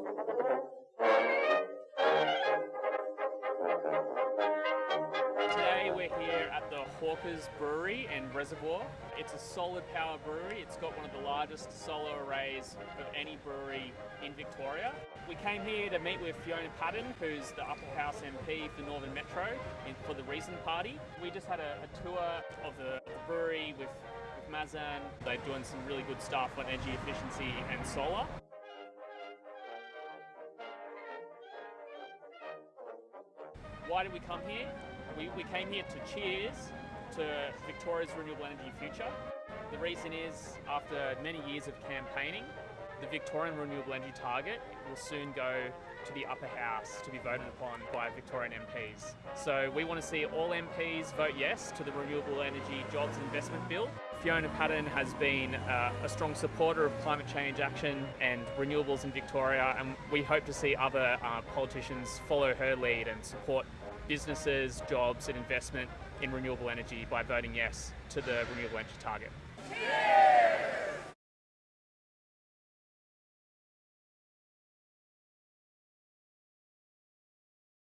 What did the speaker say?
Today we're here at the Hawkers Brewery and Reservoir. It's a solid power brewery. It's got one of the largest solar arrays of any brewery in Victoria. We came here to meet with Fiona Patten, who's the Upper House MP for Northern Metro for the Reason Party. We just had a, a tour of the, brewery with, with Mazen. They're doing some really good stuff on energy efficiency and solar. Why did we come here? We, we came here to cheers to Victoria's renewable energy future. The reason is, after many years of campaigning, the Victorian renewable energy target will soon go to the upper house to be voted upon by Victorian MPs. So we want to see all MPs vote yes to the Renewable Energy Jobs Investment Bill. Fiona Patten has been uh, a strong supporter of climate change action and renewables in Victoria and we hope to see other uh, politicians follow her lead and support businesses, jobs and investment in renewable energy by voting yes to the renewable energy target. Cheers!